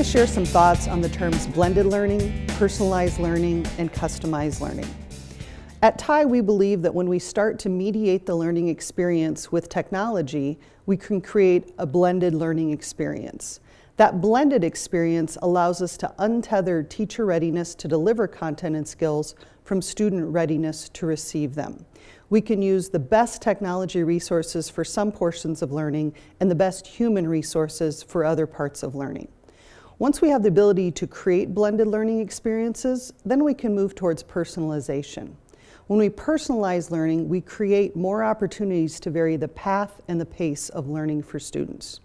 to share some thoughts on the terms blended learning, personalized learning, and customized learning. At TIE, we believe that when we start to mediate the learning experience with technology, we can create a blended learning experience. That blended experience allows us to untether teacher readiness to deliver content and skills from student readiness to receive them. We can use the best technology resources for some portions of learning and the best human resources for other parts of learning. Once we have the ability to create blended learning experiences, then we can move towards personalization. When we personalize learning, we create more opportunities to vary the path and the pace of learning for students.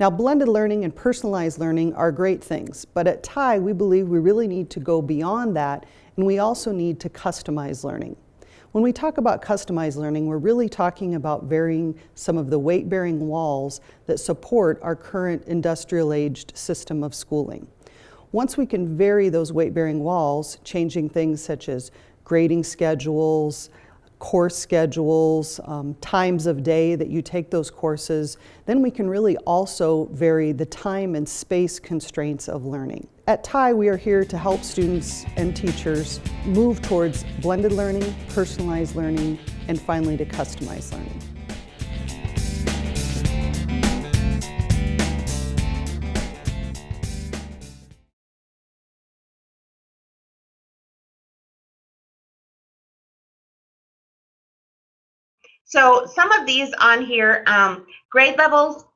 Now, blended learning and personalized learning are great things, but at TIE, we believe we really need to go beyond that, and we also need to customize learning. When we talk about customized learning, we're really talking about varying some of the weight-bearing walls that support our current industrial-aged system of schooling. Once we can vary those weight-bearing walls, changing things such as grading schedules, course schedules, um, times of day that you take those courses, then we can really also vary the time and space constraints of learning. At TIE, we are here to help students and teachers move towards blended learning, personalized learning, and finally to customized learning. So some of these on here, um, grade levels,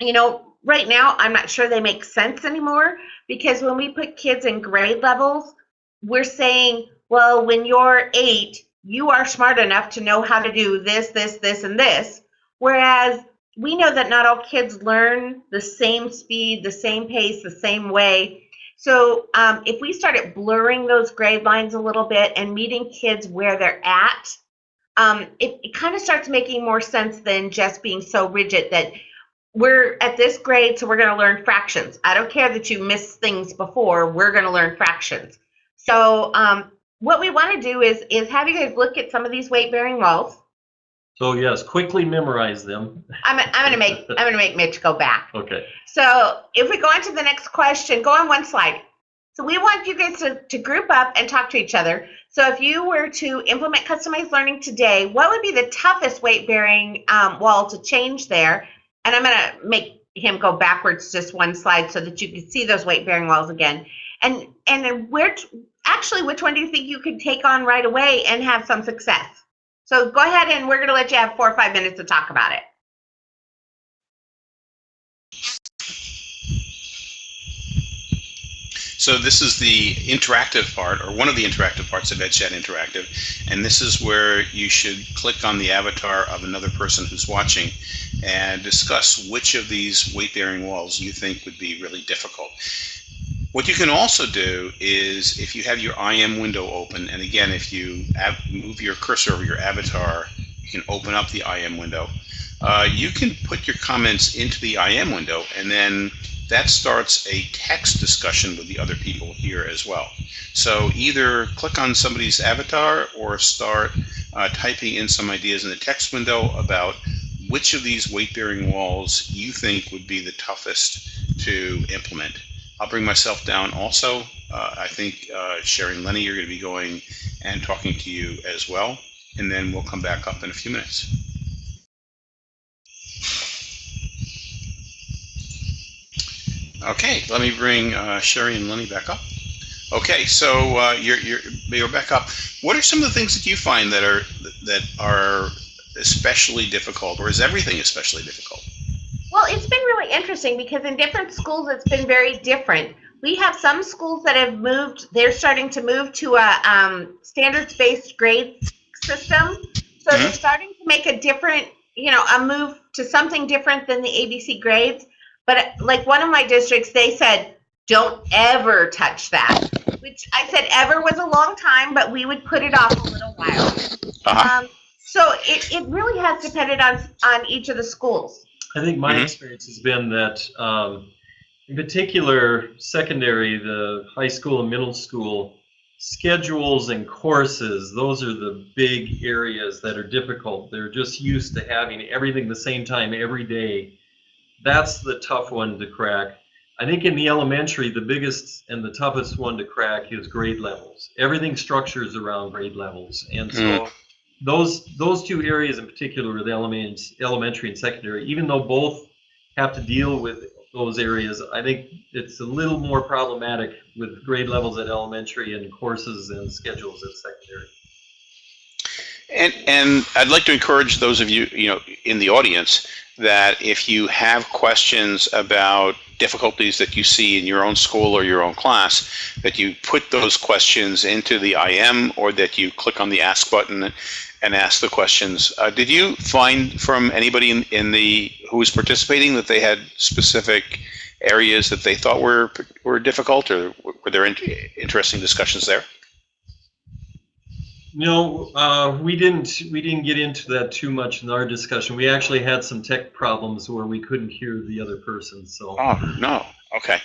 you know, right now I'm not sure they make sense anymore because when we put kids in grade levels, we're saying, well, when you're eight, you are smart enough to know how to do this, this, this, and this. Whereas we know that not all kids learn the same speed, the same pace, the same way. So um, if we started blurring those grade lines a little bit and meeting kids where they're at, um, it, it kind of starts making more sense than just being so rigid that we're at this grade, so we're going to learn fractions. I don't care that you missed things before, we're going to learn fractions. So um, what we want to do is, is have you guys look at some of these weight-bearing walls. So yes, quickly memorize them. I'm, I'm going to make I'm going to make Mitch go back. Okay. So if we go on to the next question, go on one slide. So we want you guys to, to group up and talk to each other. So if you were to implement customized learning today, what would be the toughest weight-bearing um, wall to change there? And I'm going to make him go backwards just one slide so that you can see those weight-bearing walls again. And and then where actually, which one do you think you could take on right away and have some success? So go ahead and we're going to let you have four or five minutes to talk about it. So this is the interactive part, or one of the interactive parts of EdChat Interactive, and this is where you should click on the avatar of another person who's watching and discuss which of these weight-bearing walls you think would be really difficult. What you can also do is if you have your IM window open, and again, if you move your cursor over your avatar, you can open up the IM window. Uh, you can put your comments into the IM window and then that starts a text discussion with the other people here as well. So either click on somebody's avatar or start uh, typing in some ideas in the text window about which of these weight-bearing walls you think would be the toughest to implement. I'll bring myself down also. Uh, I think uh, Sherry and Lenny are going to be going and talking to you as well, and then we'll come back up in a few minutes. Okay, let me bring uh, Sherry and Lenny back up. Okay, so uh, you're, you're, you're back up. What are some of the things that you find that are that are especially difficult, or is everything especially difficult? Well, it's been really interesting because in different schools it's been very different. We have some schools that have moved; they're starting to move to a um, standards-based grade system. So mm -hmm. they're mm-hmm. starting to make a different, you know, a move to something different than the ABC grades. But like one of my districts, they said, don't ever touch that. Which I said ever was a long time, but we would put it off a little while. Uh-huh. Um, so it, it really has depended on on each of the schools. I think my mm-hmm. experience has been that, um, in particular, secondary, the high school and middle school schedules and courses, those are the big areas that are difficult. They're just used to having everything the same time every day that's the tough one to crack. I think in the elementary, the biggest and the toughest one to crack is grade levels. Everything structures around grade levels, and so hmm. those those two areas in particular, the elements, elementary and secondary, even though both have to deal with those areas, I think it's a little more problematic with grade levels at elementary and courses and schedules at secondary. And, and I'd like to encourage those of you, you know, in the audience that if you have questions about difficulties that you see in your own school or your own class, that you put those questions into the IM or that you click on the ask button and ask the questions. Uh, did you find from anybody in, in the who was participating that they had specific areas that they thought were were difficult, or were there in, interesting discussions there? No, uh, we didn't. We didn't get into that too much in our discussion. We actually had some tech problems where we couldn't hear the other person. So. Oh no. Okay.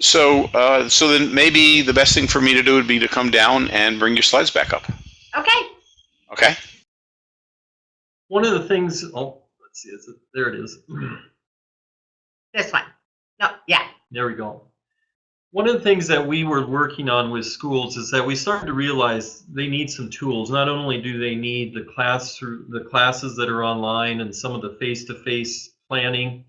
So, uh, so then maybe the best thing for me to do would be to come down and bring your slides back up. Okay. Okay. One of the things. Oh, let's see. Is it, there it is. This one. No, yeah. There we go. One of the things that we were working on with schools is that we started to realize they need some tools. Not only do they need the class the classes that are online and some of the face-to-face planning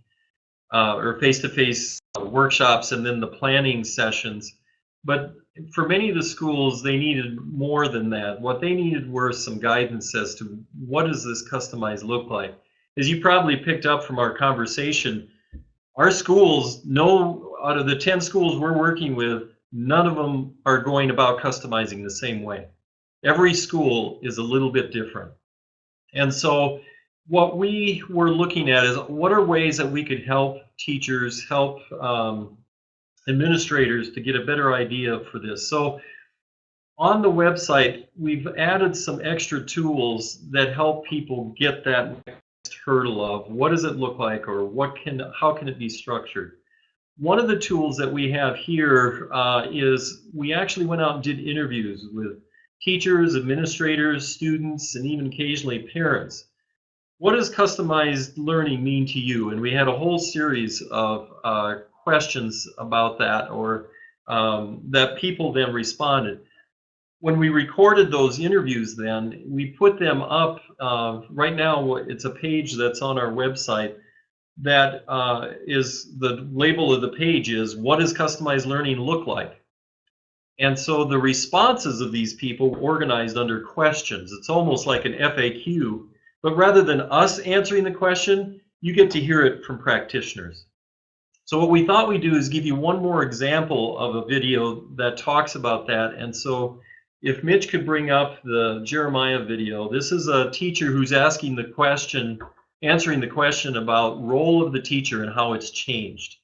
uh, or face-to-face workshops and then the planning sessions, but for many of the schools, they needed more than that. What they needed were some guidance as to what does this customized look like. As you probably picked up from our conversation, our schools, no, out of the 10 schools we're working with, none of them are going about customizing the same way. Every school is a little bit different. And so what we were looking at is what are ways that we could help teachers, help um, administrators to get a better idea for this. So on the website, we've added some extra tools that help people get that hurdle of what does it look like or what can how can it be structured. One of the tools that we have here uh, is we actually went out and did interviews with teachers, administrators, students, and even occasionally parents. What does customized learning mean to you? And we had a whole series of uh, questions about that or um, that people then responded when we recorded those interviews then we put them up uh, right now it's a page that's on our website that uh, is the label of the page is what does customized learning look like? And so the responses of these people were organized under questions. It's almost like an faq but rather than us answering the question you get to hear it from practitioners. So what we thought we'd do is give you one more example of a video that talks about that. And so if Mitch could bring up the Jeremiah video, this is a teacher who's asking the question, answering the question about role of the teacher and how it's changed.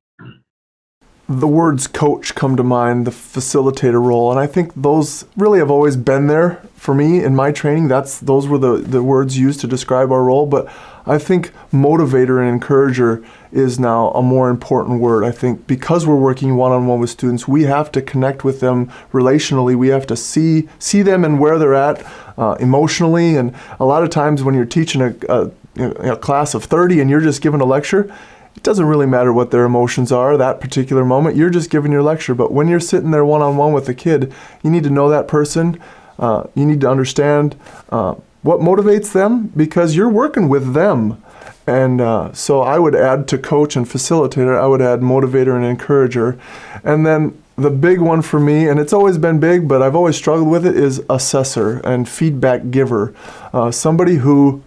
The words coach come to mind, the facilitator role, and I think those really have always been there for me in my training. That's those were the, the words used to describe our role, but I think motivator and encourager is now a more important word. I think because we're working one-on-one with students, we have to connect with them relationally. We have to see see them and where they're at uh, emotionally. And a lot of times when you're teaching a, a, a class of 30 and you're just giving a lecture, it doesn't really matter what their emotions are that particular moment. You're just giving your lecture. But when you're sitting there one-on-one with a kid, you need to know that person. Uh, you need to understand uh, what motivates them because you're working with them. And uh, so I would add to coach and facilitator, I would add motivator and encourager. And then the big one for me, and it's always been big, but I've always struggled with it, is assessor and feedback giver. Uh, somebody who,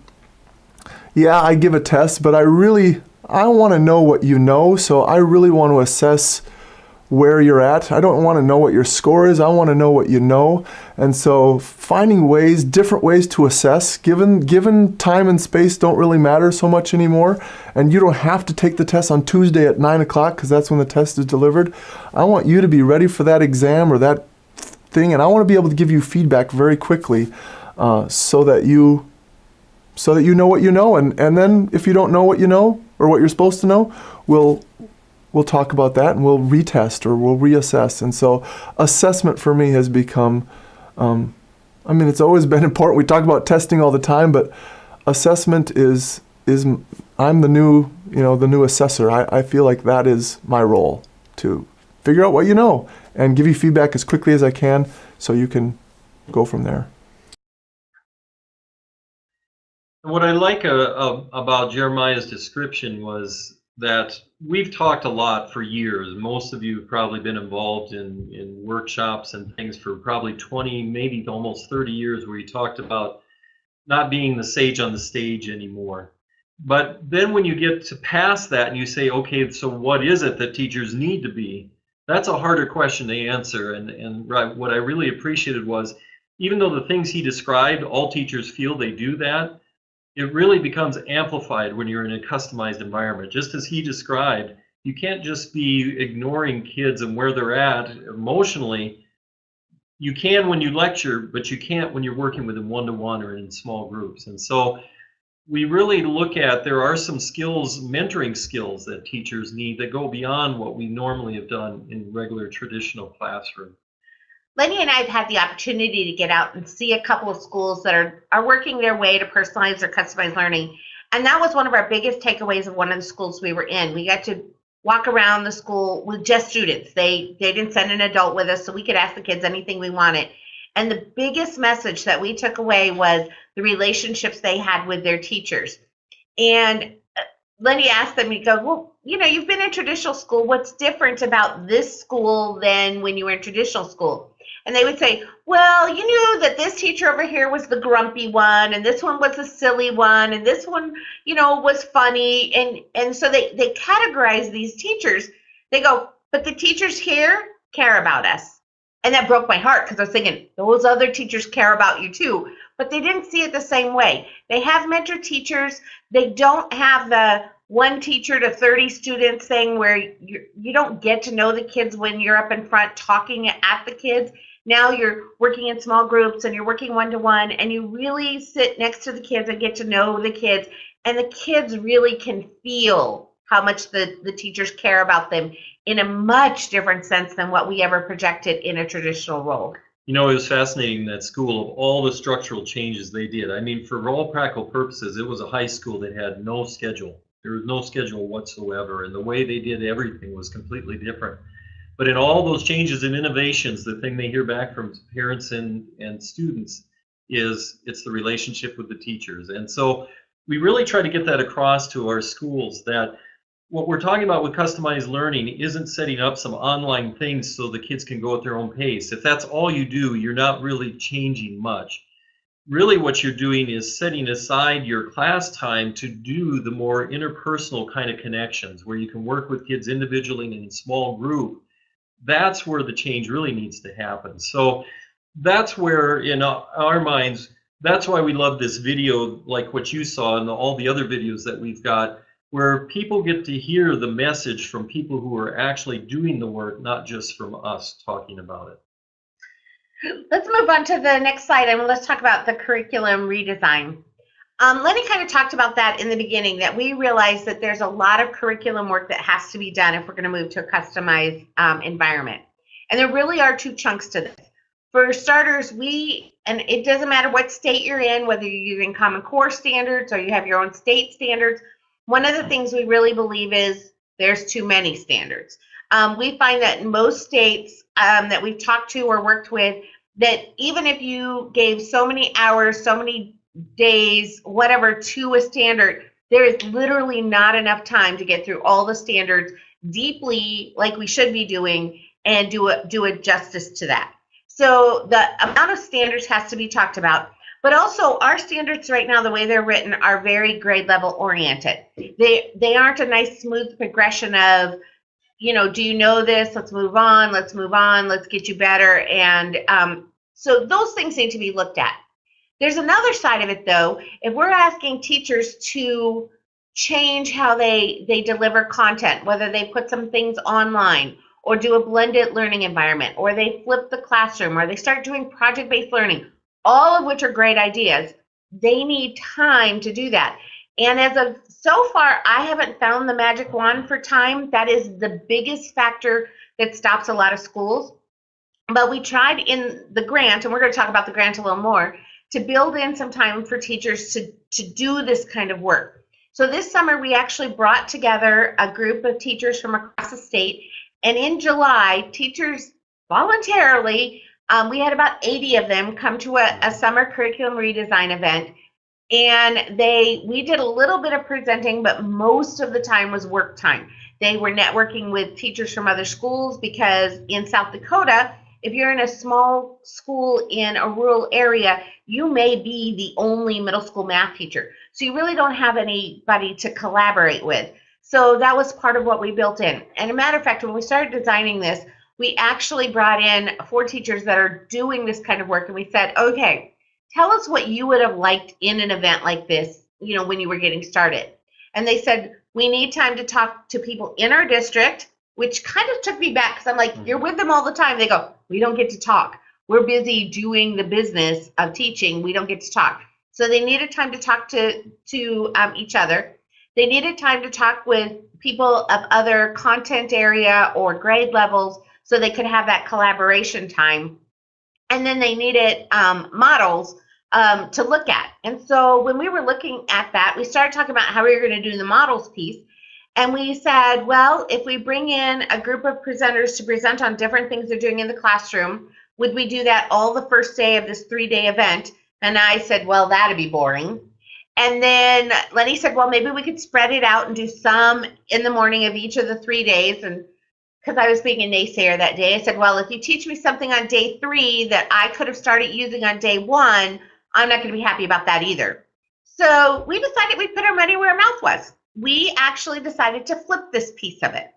yeah, I give a test, but I really, I want to know what you know, so I really want to assess where you're at. I don't want to know what your score is. I want to know what you know. And so finding ways, different ways to assess, given given time and space don't really matter so much anymore. And you don't have to take the test on Tuesday at nine o'clock because that's when the test is delivered. I want you to be ready for that exam or that thing, and I want to be able to give you feedback very quickly uh, so that you so that you know what you know. And, and then if you don't know what you know or what you're supposed to know, we'll we'll talk about that and we'll retest or we'll reassess. And so assessment for me has become, um, I mean, it's always been important. We talk about testing all the time, but assessment is is I'm the new, you know, the new assessor. I, I feel like that is my role to figure out what you know and give you feedback as quickly as I can so you can go from there. What I like uh, uh, about Jeremiah's description was that we've talked a lot for years. Most of you have probably been involved in, in workshops and things for probably 20, maybe almost 30 years where you talked about not being the sage on the stage anymore. But then when you get to past that and you say, okay, so what is it that teachers need to be? That's a harder question to answer. And, and what I really appreciated was even though the things he described, all teachers feel they do that, it really becomes amplified when you're in a customized environment. Just as he described, you can't just be ignoring kids and where they're at emotionally. You can when you lecture, but you can't when you're working with them one to one or in small groups. And so we really look at there are some skills, mentoring skills that teachers need that go beyond what we normally have done in regular traditional classroom. Lenny and I have had the opportunity to get out and see a couple of schools that are, are working their way to personalize or customize learning. And that was one of our biggest takeaways of one of the schools we were in. We got to walk around the school with just students. They they didn't send an adult with us, so we could ask the kids anything we wanted. And the biggest message that we took away was the relationships they had with their teachers. And uh, Lenny asked them, you go, well, you know, you've been in traditional school. What's different about this school than when you were in traditional school? And they would say, well, you knew that this teacher over here was the grumpy one, and this one was the silly one, and this one, you know, was funny, and and so they they categorize these teachers. They go, but the teachers here care about us, and that broke my heart because I was thinking those other teachers care about you too, but they didn't see it the same way. They have mentor teachers. They don't have the one teacher to 30 students thing where you, you don't get to know the kids when you're up in front talking at the kids now you're working in small groups and you're working one to one and you really sit next to the kids and get to know the kids and the kids really can feel how much the, the teachers care about them in a much different sense than what we ever projected in a traditional role. You know, it was fascinating that school of all the structural changes they did. I mean, for all practical purposes, it was a high school that had no schedule. There was no schedule whatsoever, and the way they did everything was completely different. But in all those changes and innovations, the thing they hear back from parents and, and students is it's the relationship with the teachers. And so we really try to get that across to our schools that what we're talking about with customized learning isn't setting up some online things so the kids can go at their own pace. If that's all you do, you're not really changing much. Really what you're doing is setting aside your class time to do the more interpersonal kind of connections where you can work with kids individually and in small group that's where the change really needs to happen. So that's where, in our minds, that's why we love this video, like what you saw and all the other videos that we've got, where people get to hear the message from people who are actually doing the work, not just from us talking about it. Let's move on to the next slide and let's talk about the curriculum redesign. Um, Lenny kind of talked about that in the beginning, that we realize that there's a lot of curriculum work that has to be done if we're going to move to a customized um, environment. And there really are two chunks to this. For starters, we, and it doesn't matter what state you're in, whether you're using Common Core standards or you have your own state standards, one of the things we really believe is there's too many standards. Um, we find that in most states um, that we've talked to or worked with, that even if you gave so many hours, so many days, whatever, to a standard, there is literally not enough time to get through all the standards deeply like we should be doing and do a, do a justice to that. So the amount of standards has to be talked about, but also our standards right now, the way they're written, are very grade level oriented. They they aren't a nice smooth progression of, you know, do you know this? Let's move on. Let's move on. Let's get you better. And um, so those things need to be looked at. There's another side of it though. If we're asking teachers to change how they they deliver content, whether they put some things online or do a blended learning environment or they flip the classroom or they start doing project-based learning, all of which are great ideas, they need time to do that. And as of so far, I haven't found the magic wand for time. That is the biggest factor that stops a lot of schools. But we tried in the grant, and we're going to talk about the grant a little more, to build in some time for teachers to, to do this kind of work. So this summer, we actually brought together a group of teachers from across the state. And in July, teachers voluntarily, um, we had about 80 of them come to a, a summer curriculum redesign event. And they, we did a little bit of presenting, but most of the time was work time. They were networking with teachers from other schools because in South Dakota, if you're in a small school in a rural area, you may be the only middle school math teacher. So you really don't have anybody to collaborate with. So that was part of what we built in. And a matter of fact, when we started designing this, we actually brought in four teachers that are doing this kind of work and we said, okay, tell us what you would have liked in an event like this, you know, when you were getting started. And they said, we need time to talk to people in our district, which kind of took me back because I'm like, you're with them all the time. They go, we don't get to talk. We're busy doing the business of teaching. We don't get to talk. So they needed time to talk to to um, each other. They needed time to talk with people of other content area or grade levels so they could have that collaboration time. And then they needed um, models um, to look at. And so when we were looking at that, we started talking about how we were going to do the models piece. And we said, well, if we bring in a group of presenters to present on different things they're doing in the classroom, would we do that all the first day of this three day event? And I said, well, that'd be boring. And then Lenny said, well, maybe we could spread it out and do some in the morning of each of the three days. And because I was being a naysayer that day, I said, well, if you teach me something on day three that I could have started using on day one, I'm not going to be happy about that either. So we decided we'd put our money where our mouth was. We actually decided to flip this piece of it.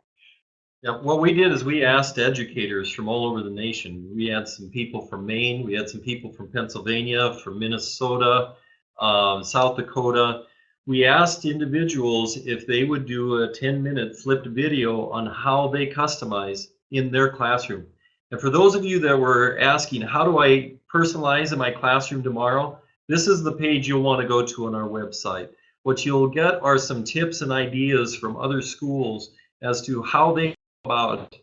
Yeah, what we did is we asked educators from all over the nation. We had some people from Maine, we had some people from Pennsylvania, from Minnesota, um, South Dakota. We asked individuals if they would do a 10 minute flipped video on how they customize in their classroom. And for those of you that were asking, how do I personalize in my classroom tomorrow? This is the page you'll want to go to on our website. What you'll get are some tips and ideas from other schools as to how they about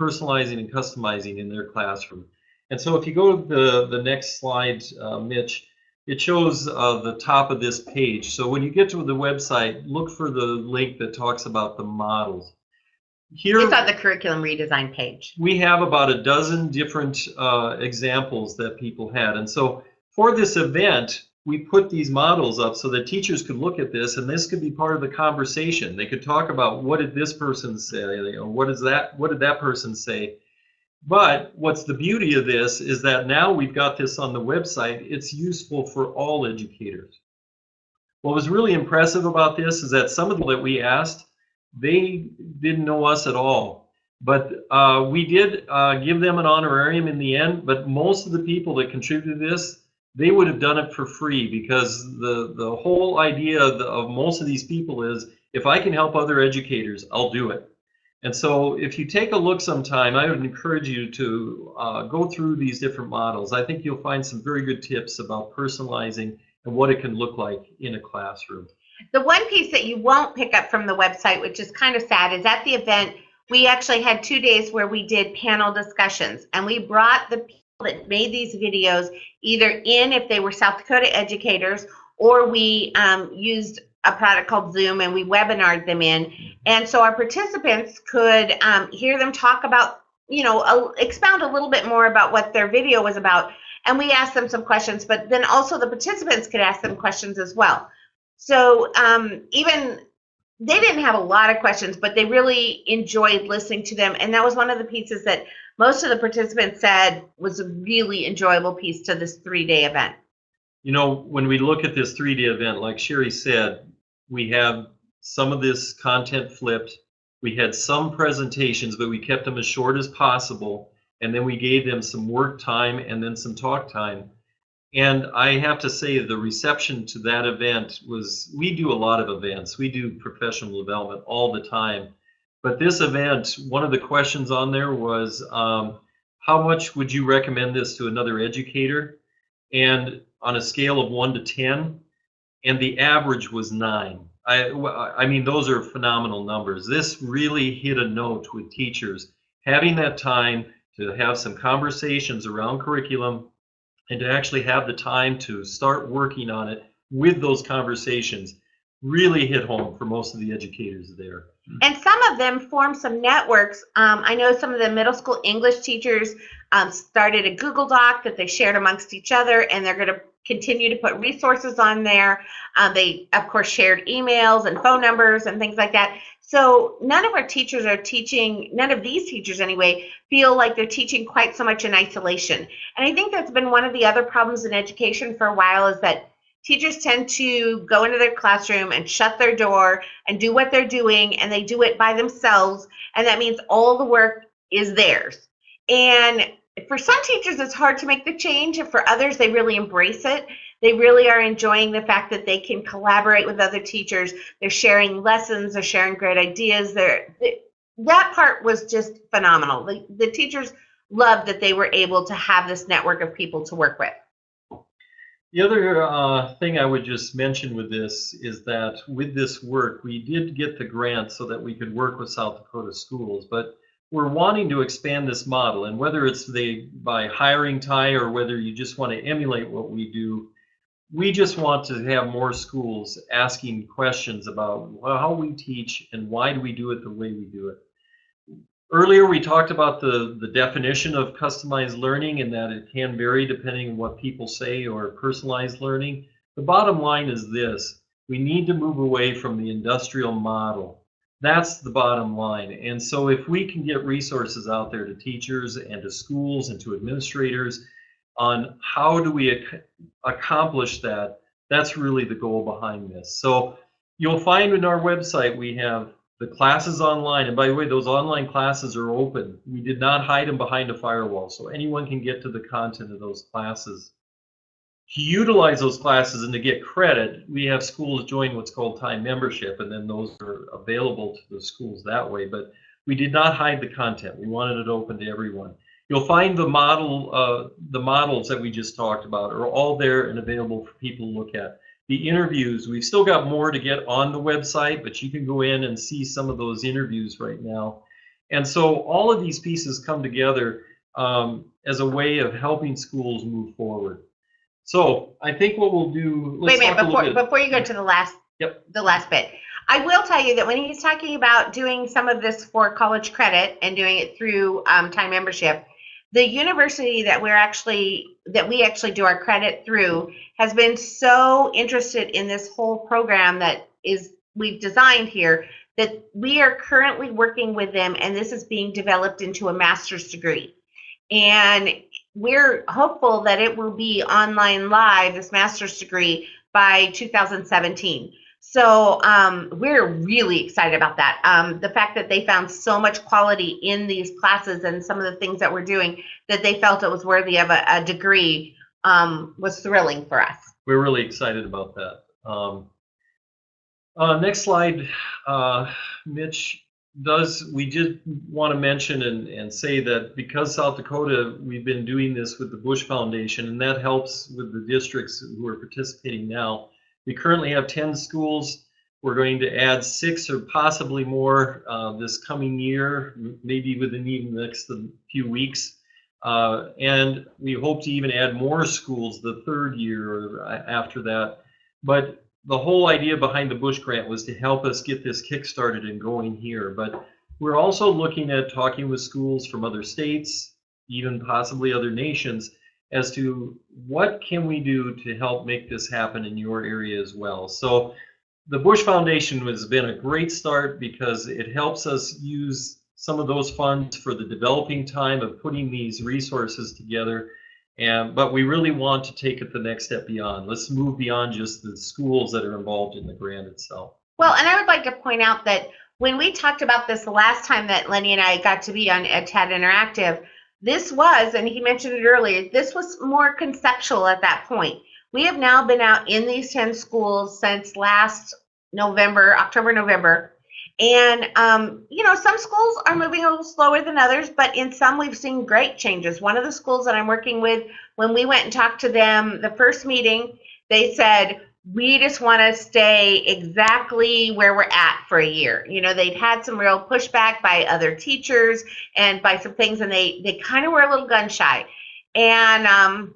personalizing and customizing in their classroom. And so if you go to the, the next slide, uh, Mitch, it shows uh, the top of this page. So when you get to the website, look for the link that talks about the models. Here, It's on the curriculum redesign page. we have about a dozen different uh, examples that people had. And so for this event, we put these models up so that teachers could look at this and this could be part of the conversation. They could talk about what did this person say, know, what is that, what did that person say? But what's the beauty of this is that now we've got this on the website, it's useful for all educators. What was really impressive about this is that some of them that we asked, they didn't know us at all. But uh, we did uh, give them an honorarium in the end, but most of the people that contributed to this, they would have done it for free because the, the whole idea of, the, of most of these people is if I can help other educators, I'll do it. And so if you take a look sometime, I would encourage you to uh, go through these different models. I think you'll find some very good tips about personalizing and what it can look like in a classroom. The one piece that you won't pick up from the website, which is kind of sad, is at the event, we actually had two days where we did panel discussions and we brought the that made these videos either in if they were South Dakota educators or we um, used a product called Zoom and we webinared them in. And so our participants could um, hear them talk about, you know, a, expound a little bit more about what their video was about. And we asked them some questions, but then also the participants could ask them questions as well. So um, even they didn't have a lot of questions, but they really enjoyed listening to them. And that was one of the pieces that most of the participants said was a really enjoyable piece to this three day event. You know, when we look at this three day event, like Sherry said, we have some of this content flipped. We had some presentations, but we kept them as short as possible. And then we gave them some work time and then some talk time. And I have to say, the reception to that event was we do a lot of events, we do professional development all the time. But this event, one of the questions on there was um, how much would you recommend this to another educator? And on a scale of one to 10, and the average was nine. I, I mean, those are phenomenal numbers. This really hit a note with teachers having that time to have some conversations around curriculum and to actually have the time to start working on it with those conversations really hit home for most of the educators there. And some of them formed some networks. Um, I know some of the middle school English teachers um, started a Google Doc that they shared amongst each other, and they're going to continue to put resources on there. Uh, they, of course, shared emails and phone numbers and things like that. So none of our teachers are teaching, none of these teachers anyway, feel like they're teaching quite so much in isolation. And I think that's been one of the other problems in education for a while is that teachers tend to go into their classroom and shut their door and do what they're doing, and they do it by themselves. And that means all the work is theirs. And for some teachers, it's hard to make the change, and for others, they really embrace it. They really are enjoying the fact that they can collaborate with other teachers. They're sharing lessons, they're sharing great ideas. They're, they, that part was just phenomenal. The, the teachers loved that they were able to have this network of people to work with. The other uh, thing I would just mention with this is that with this work, we did get the grant so that we could work with South Dakota schools, but we're wanting to expand this model. And whether it's the, by hiring TIE or whether you just want to emulate what we do, we just want to have more schools asking questions about how we teach and why do we do it the way we do it. Earlier, we talked about the, the definition of customized learning and that it can vary depending on what people say or personalized learning. The bottom line is this. We need to move away from the industrial model. That's the bottom line. And so if we can get resources out there to teachers and to schools and to administrators on how do we ac accomplish that, that's really the goal behind this. So you'll find in our website we have the classes online, and by the way, those online classes are open. We did not hide them behind a firewall, so anyone can get to the content of those classes. To utilize those classes and to get credit, we have schools join what's called TIE membership, and then those are available to the schools that way. But we did not hide the content. We wanted it open to everyone. You'll find the model, uh, the models that we just talked about are all there and available for people to look at the interviews. We've still got more to get on the website, but you can go in and see some of those interviews right now. And so all of these pieces come together um, as a way of helping schools move forward. So I think what we'll do. Wait a minute before before you go to the last yep. the last bit. I will tell you that when he's talking about doing some of this for college credit and doing it through um, TIE membership, the university that we're actually that we actually do our credit through has been so interested in this whole program that is we've designed here that we are currently working with them and this is being developed into a master's degree. And we're hopeful that it will be online live this master's degree by 2017 so um, we're really excited about that. Um, the fact that they found so much quality in these classes and some of the things that we're doing that they felt it was worthy of a, a degree um, was thrilling for us. We're really excited about that. Um, uh, next slide, uh, Mitch does, we did want to mention and, and say that because South Dakota, we've been doing this with the Bush Foundation and that helps with the districts who are participating now. We currently have 10 schools. We're going to add six or possibly more uh, this coming year, maybe within even the next few weeks. Uh, and we hope to even add more schools the third year or after that. But the whole idea behind the Bush grant was to help us get this kick-started and going here. But we're also looking at talking with schools from other states, even possibly other nations, as to what can we do to help make this happen in your area as well. So the Bush Foundation has been a great start because it helps us use some of those funds for the developing time of putting these resources together. And, but we really want to take it the next step beyond. Let's move beyond just the schools that are involved in the grant itself. Well, and I would like to point out that when we talked about this the last time that Lenny and I got to be on EdChat Interactive, this was, and he mentioned it earlier, this was more conceptual at that point. We have now been out in these 10 schools since last November, October, November. And, um, you know, some schools are moving a little slower than others, but in some we've seen great changes. One of the schools that I'm working with, when we went and talked to them the first meeting, they said, we just want to stay exactly where we're at for a year. You know, they'd had some real pushback by other teachers and by some things, and they they kind of were a little gun shy. And um,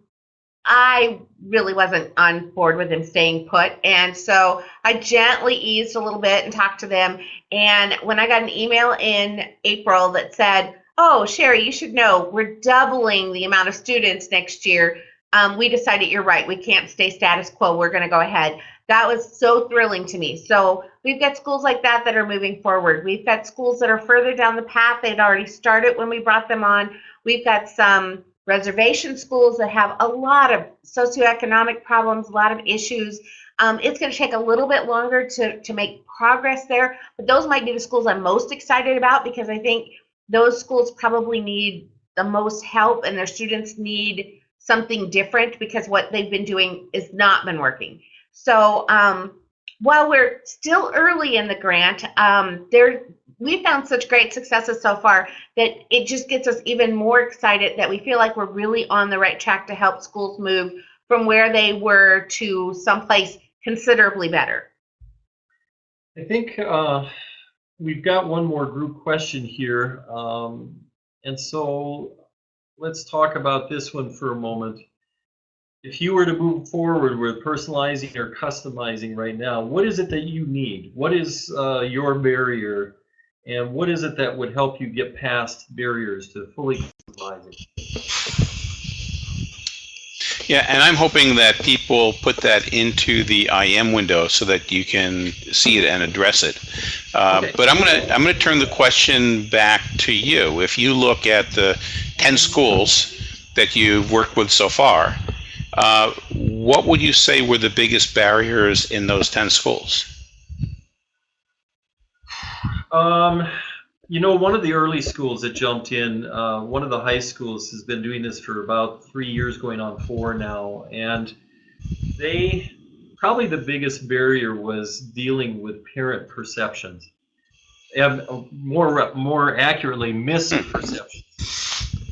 I really wasn't on board with them staying put. And so I gently eased a little bit and talked to them. And when I got an email in April that said, Oh, Sherry, you should know we're doubling the amount of students next year. Um, we decided you're right. We can't stay status quo. We're going to go ahead. That was so thrilling to me. So we've got schools like that that are moving forward. We've got schools that are further down the path. They'd already started when we brought them on. We've got some reservation schools that have a lot of socioeconomic problems, a lot of issues. Um, it's going to take a little bit longer to, to make progress there, but those might be the schools I'm most excited about because I think those schools probably need the most help and their students need something different because what they've been doing has not been working. So um, while we're still early in the grant, um, there we found such great successes so far that it just gets us even more excited that we feel like we're really on the right track to help schools move from where they were to someplace considerably better. I think uh, we've got one more group question here. Um, and so let's talk about this one for a moment. If you were to move forward with personalizing or customizing right now, what is it that you need? What is uh, your barrier and what is it that would help you get past barriers to fully customizing? Yeah, and I'm hoping that people put that into the IM window so that you can see it and address it. Uh, Okay. But I'm gonna I'm gonna turn the question back to you. If you look at the 10 schools that you've worked with so far, uh, what would you say were the biggest barriers in those 10 schools? Um, you know, one of the early schools that jumped in, uh, one of the high schools has been doing this for about three years, going on four now, and they probably the biggest barrier was dealing with parent perceptions, and uh, more more accurately, misperceptions.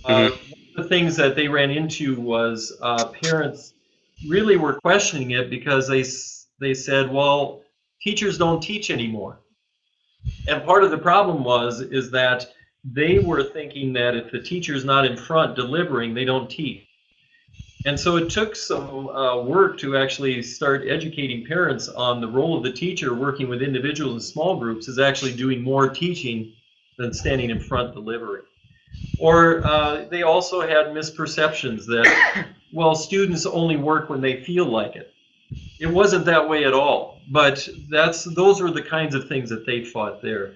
Uh, one of the things that they ran into was uh, parents really were questioning it because they they said, well, teachers don't teach anymore. And part of the problem was is that they were thinking that if the teacher's not in front delivering, they don't teach. And so it took some uh, work to actually start educating parents on the role of the teacher working with individuals in small groups is actually doing more teaching than standing in front delivering. Or uh, they also had misperceptions that, well, students only work when they feel like it. It wasn't that way at all, but that's those were the kinds of things that they fought there.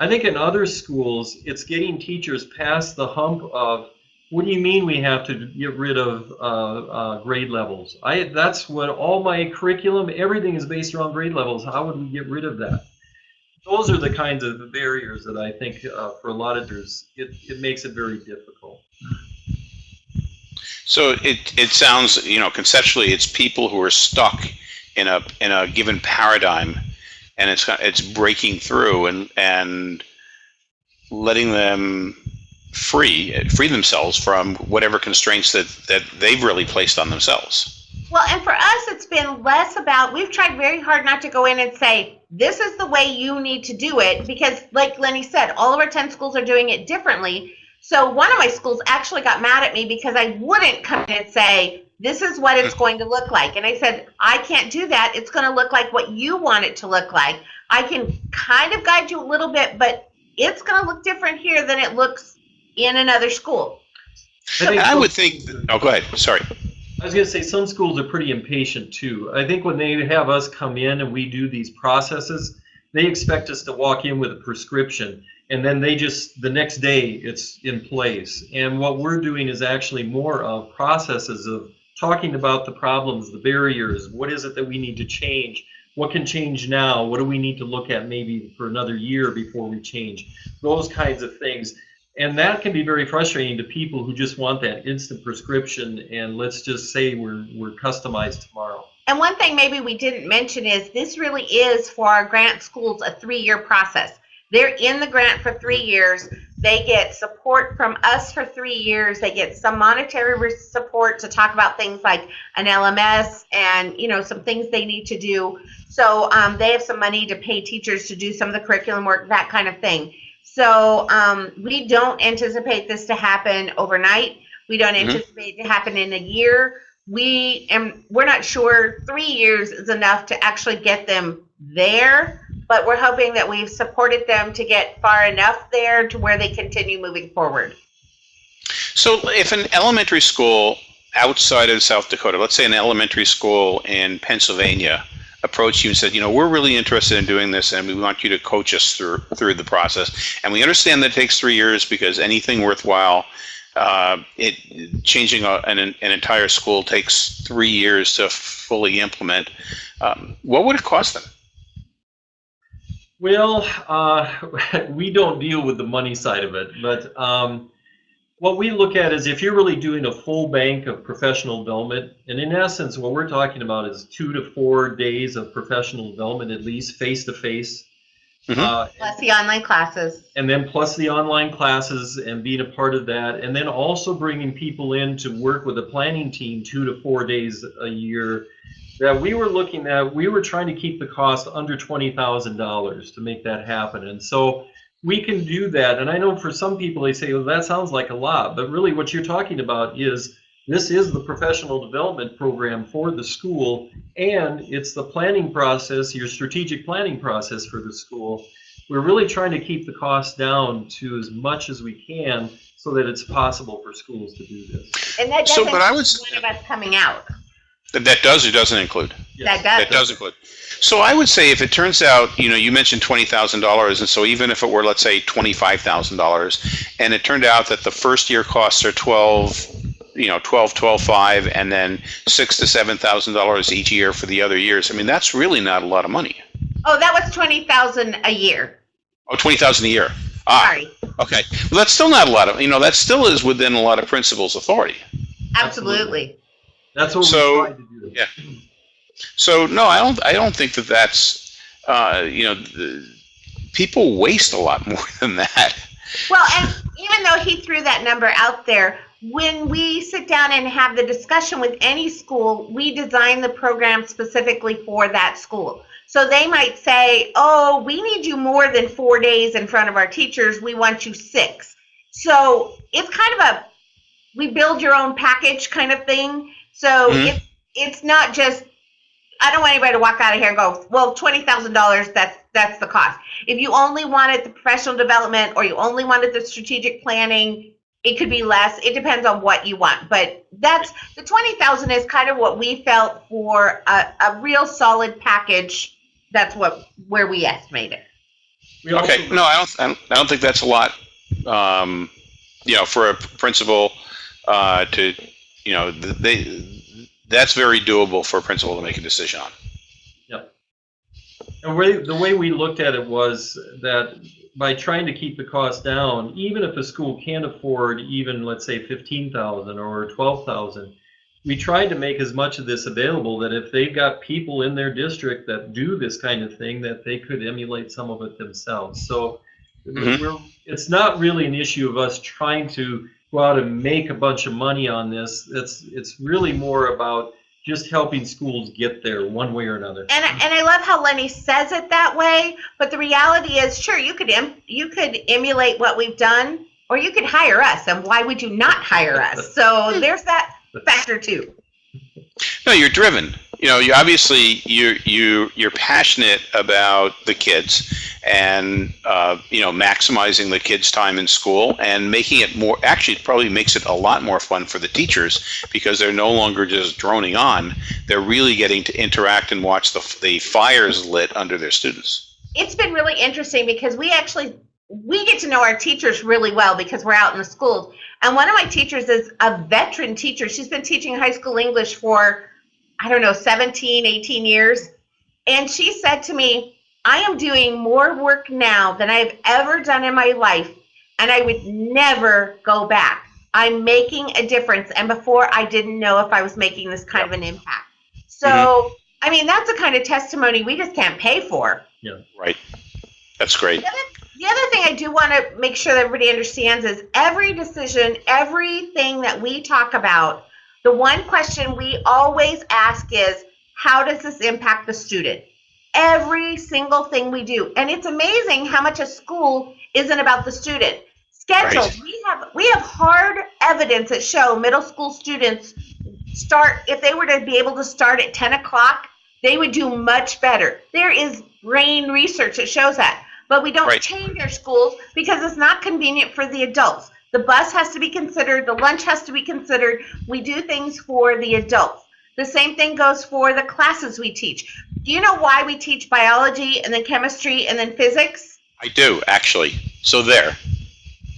I think in other schools, it's getting teachers past the hump of what do you mean we have to get rid of uh, uh, grade levels? I that's what all my curriculum, everything is based around grade levels. How would we get rid of that? Those are the kinds of barriers that I think uh, for a lot of teachers, it, it makes it very difficult. So it, it sounds, you know, conceptually, it's people who are stuck in a in a given paradigm, and it's it's breaking through and and letting them free free themselves from whatever constraints that that they've really placed on themselves. Well, and for us, it's been less about, we've tried very hard not to go in and say, this is the way you need to do it, because like Lenny said, all of our 10 schools are doing it differently. So one of my schools actually got mad at me because I wouldn't come in and say, this is what it's going to look like. And I said, I can't do that. It's going to look like what you want it to look like. I can kind of guide you a little bit, but it's going to look different here than it looks in another school. I, think I would think. Oh, go ahead. Sorry. I was going to say some schools are pretty impatient too. I think when they have us come in and we do these processes, they expect us to walk in with a prescription and then they just the next day it's in place. And what we're doing is actually more of processes of talking about the problems, the barriers, what is it that we need to change? What can change now? What do we need to look at maybe for another year before we change? Those kinds of things. And that can be very frustrating to people who just want that instant prescription and let's just say we're, we're customized tomorrow. And one thing maybe we didn't mention is this really is for our grant schools a three-year process. They're in the grant for three years. They get support from us for three years. They get some monetary support to talk about things like an LMS and you know some things they need to do. So um, they have some money to pay teachers to do some of the curriculum work, that kind of thing. So um, we don't anticipate this to happen overnight. We don't Mhm. anticipate it to happen in a year we and we're not sure three years is enough to actually get them there, but we're hoping that we've supported them to get far enough there to where they continue moving forward. So if an elementary school outside of South Dakota, let's say an elementary school in Pennsylvania, approached you and said, you know, we're really interested in doing this and we want you to coach us through through the process. And we understand that it takes three years because anything worthwhile, uh, it changing a, an, an entire school takes three years to fully implement. Um, what would it cost them? Well, uh, we don't deal with the money side of it, but um, what we look at is if you're really doing a full bank of professional development, and in essence, what we're talking about is two to four days of professional development, at least face to face. Plus the online classes. And then plus the online classes and being a part of that, and then also bringing people in to work with a planning team two to four days a year. That we were looking at, we were trying to keep the cost under twenty thousand dollars to make that happen, and so we can do that. And I know for some people they say, well, that sounds like a lot, but really what you're talking about is this is the professional development program for the school, and it's the planning process, your strategic planning process for the school. We're really trying to keep the cost down to as much as we can so that it's possible for schools to do this. And that doesn't but I was- one of us coming out. That, that does or doesn't include? Yes. That does. That does include. So I would say if it turns out, you know, you mentioned twenty thousand dollars, and so even if it were, let's say, twenty-five thousand dollars, and it turned out that the first year costs are twelve, you know, twelve, twelve, five, and then six to seven thousand dollars each year for the other years. I mean, that's really not a lot of money. Oh, that was twenty thousand a year. oh Oh, twenty thousand a year. Ah, Sorry. okay. Well, that's still not a lot of, you know, that still is within a lot of principals' authority. Absolutely. That's what So- we tried to do. yeah. So no, I don't. I don't think that that's. Uh, you know, the, people waste a lot more than that. Well, and even though he threw that number out there, when we sit down and have the discussion with any school, we design the program specifically for that school. So they might say, oh, we need you more than four days in front of our teachers. We want you six. So it's kind of a we build your own package kind of thing. So Mhm. it's it's not just I don't want anybody to walk out of here and go, well, twenty thousand dollars. That's that's the cost. If you only wanted the professional development or you only wanted the strategic planning, it could be less. It depends on what you want. But that's the twenty thousand is kind of what we felt for a, a real solid package. That's what where we estimate it. We also- Okay. No, I don't. I don't, I don't think that's a lot. Um, you know, for a principal uh, to, you know, they that's very doable for a principal to make a decision on. And we, the way we looked at it was that by trying to keep the cost down, even if a school can't afford even, let's say, fifteen thousand or twelve thousand, we tried to make as much of this available that if they've got people in their district that do this kind of thing, that they could emulate some of it themselves. So Mhm. we're, it's not really an issue of us trying to go out and make a bunch of money on this. It's, it's really more about just helping schools get there one way or another. And I- and I love how Lenny says it that way. But the reality is, sure, you could em- you could emulate what we've done, or you could hire us. And why would you not hire us? So there's that factor too. No, you're driven. You know, you obviously you you you're passionate about the kids, and uh, you know maximizing the kids' time in school and making it more. Actually, it probably makes it a lot more fun for the teachers because they're no longer just droning on. They're really getting to interact and watch the the fires lit under their students. it's been really interesting because we actually we get to know our teachers really well because we're out in the schools and one of my teachers is a veteran teacher she's been teaching high school english for i don't know 17 18 years and she said to me i am doing more work now than i've ever done in my life and i would never go back i'm making a difference and before i didn't know if i was making this kind of an impact mm-hmm. so i mean that's a kind of testimony we just can't pay for Yeah, Right. That's great. the other, the other thing I do want to make sure that everybody understands is every decision, everything that we talk about, the one question we always ask is, how does this impact the student? Every single thing we do. And it's amazing how much a school isn't about the student. Schedules. Right. We have we have hard evidence that show middle school students start, if they were to be able to start at 10 o'clock, they would do much better. There is brain research that shows that. But we don't Right. change our schools because it's not convenient for the adults. The bus has to be considered, the lunch has to be considered. We do things for the adults. The same thing goes for the classes we teach. Do you know why we teach biology and then chemistry and then physics? I do, actually. So there.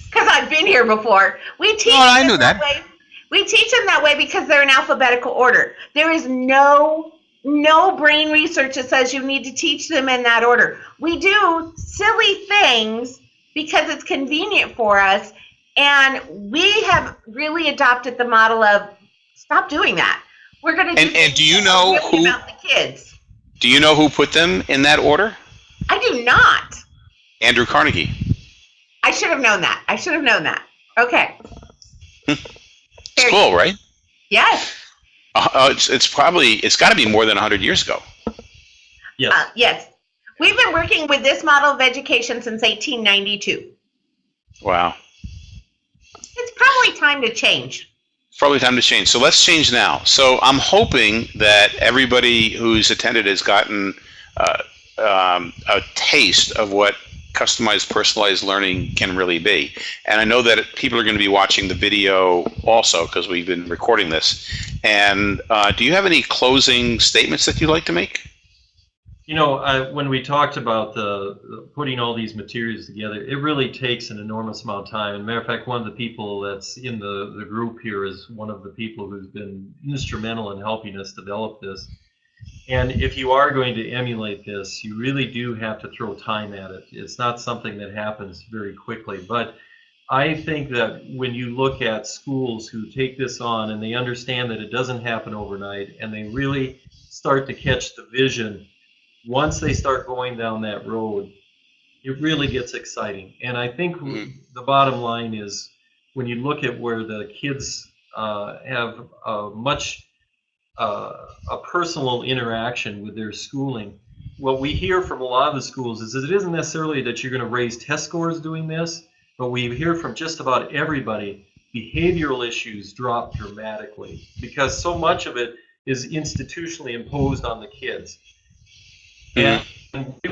Because I've been here before. We teach Oh, I them knew that. way. We teach them that way because they're in alphabetical order. There is no no brain research that says you need to teach them in that order. We do silly things because it's convenient for us, and we have really adopted the model of stop doing that. We're going to And- and do you know who- about the kids? Do you know who put them in that order? I do not. Andrew Carnegie. I should have known that. I should have known that. Okay. It's cool, good. right? Yes. Uh, uh, it's, it's probably, it's got to be more than 100 years ago. Yes. Uh, yes. We've been working with this model of education since 1892. Wow. It's probably time to change. Probably time to change. So let's change now. So I'm hoping that everybody who's attended has gotten uh, um, a taste of what customized, personalized learning can really be. And I know that people are going to be watching the video also because we've been recording this. And uh, do you have any closing statements that you'd like to make? You know, I, when we talked about the, the putting all these materials together, it really takes an enormous amount of time. And matter of fact, one of the people that's in the, the group here is one of the people who's been instrumental in helping us develop this. And if you are going to emulate this, you really do have to throw time at it. It's not something that happens very quickly. But I think that when you look at schools who take this on and they understand that it doesn't happen overnight and they really start to catch the vision once they start going down that road, it really gets exciting. And I think Mhm. the bottom line is when you look at where the kids uh, have a much uh, a personal interaction with their schooling, what we hear from a lot of the schools is that it isn't necessarily that you're going to raise test scores doing this, but we hear from just about everybody behavioral issues drop dramatically because so much of it is institutionally imposed on the kids. And we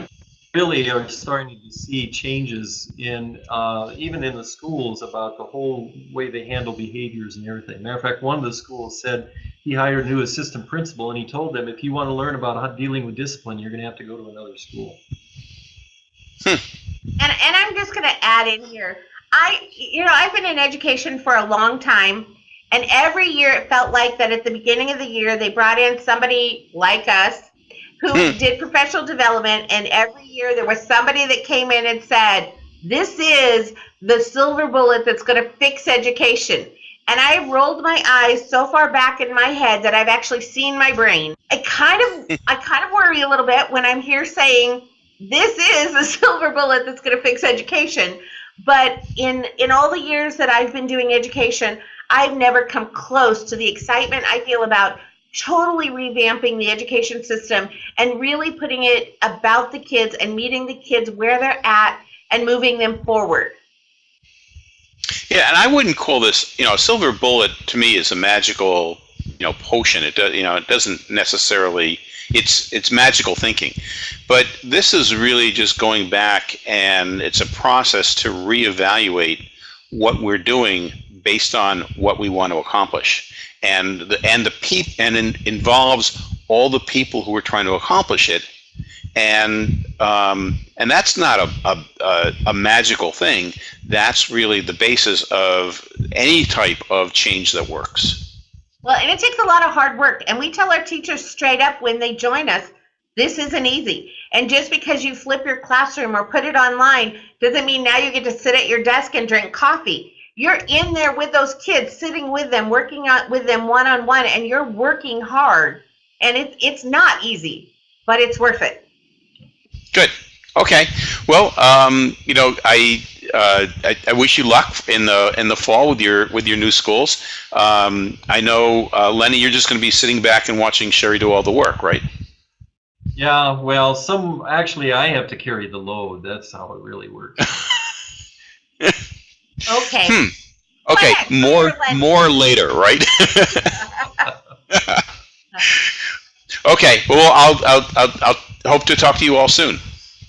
really are starting to see changes in uh, even in the schools about the whole way they handle behaviors and everything. Matter of fact, one of the schools said he hired a new assistant principal and he told them if you want to learn about how dealing with discipline, you're going to have to go to another school. And, and I'm just going to add in here. I, you know, I've been in education for a long time, and every year it felt like that at the beginning of the year they brought in somebody like us who Hmm. did professional development, and every year there was somebody that came in and said, "This is the silver bullet that's going to fix education." And I have rolled my eyes so far back in my head that I've actually seen my brain. I kind of, I kind of worry a little bit when I'm here saying this is the silver bullet that's going to fix education. But in in all the years that I've been doing education, I've never come close to the excitement I feel about totally revamping the education system and really putting it about the kids and meeting the kids where they're at and moving them forward. Yeah, and I wouldn't call this, you know, a silver bullet to me is a magical, you know, potion. It does, you know, it doesn't necessarily. It's it's magical thinking, but this is really just going back, and it's a process to reevaluate what we're doing based on what we want to accomplish, and the and the peop and it involves all the people who are trying to accomplish it, and um, and that's not a, a, a magical thing. That's really the basis of any type of change that works. Well, and it takes a lot of hard work. And we tell our teachers straight up when they join us, this isn't easy. And just because you flip your classroom or put it online doesn't mean now you get to sit at your desk and drink coffee. You're in there with those kids, sitting with them, working out with them one on one, and you're working hard. And it's it's not easy, but it's worth it. Good. Okay. Well, um, you know, I, uh, I I wish you luck in the in the fall with your with your new schools. Um, I know, uh, Lenny, you're just going to be sitting back and watching Sherry do all the work, right? Yeah, well, some actually I have to carry the load. That's how it really works. Okay. Hmm. Okay. Ahead. More Go ahead, Lenny. more later, right? Okay, well, I'll, I'll, I'll, I'll hope to talk to you all soon.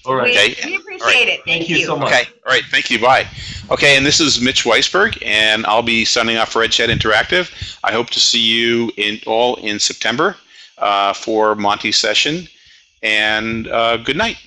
All right. We, Okay. we appreciate it. Thank, Thank you so much. Okay, all right, thank you, bye. Okay, and this is Mitch Weisburgh, and I'll be signing off for EdChat Interactive. I hope to see you in all in September uh, for Monty's session, and uh, good night.